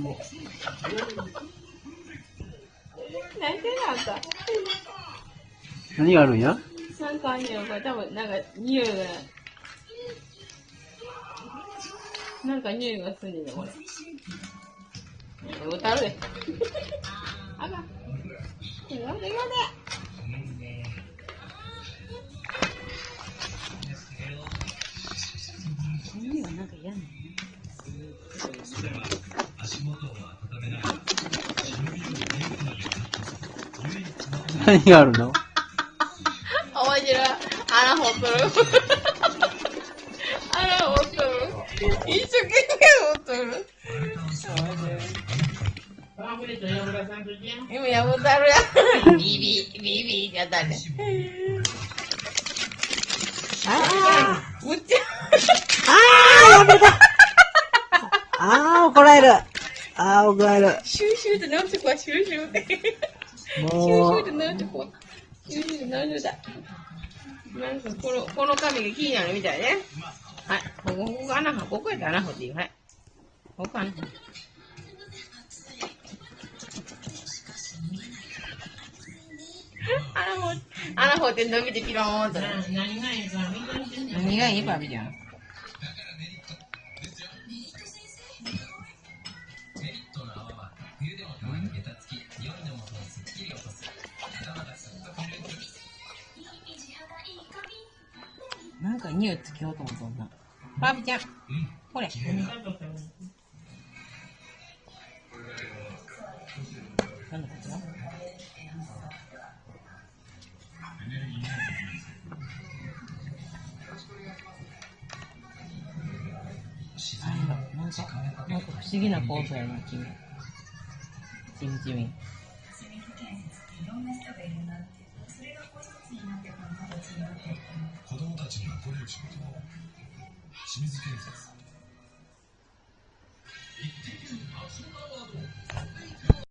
も。泣いてなかった。何があるんや？なんかあんねよ、これ多分、なんか匂いが。なんか匂いがすんねんね、これ。歌うで。あかん。今まで今まで。匂いがなんか嫌なの何があるの？面白い。穴掘っとる。穴掘っとる。一生懸命掘っとる。今やぶたるやん。ビビ、ビビやったね。ああ、うっちゃ。あーやめたあー怒られるあー怒られるシューシューって直してシューシューって。シューシュもうーって直してこの、この紙が気になるみたいね。はい。ここ、ここ穴掘、ここやったら穴掘っていい。はい。ここ穴掘って。穴掘、穴掘って伸びてピローンと。何がいい。なんか匂いつけようと思ったな。バビちゃん。これ。なんだこちらなんか、なんか不思議なポーズやな、君。ちみちみ。清水建設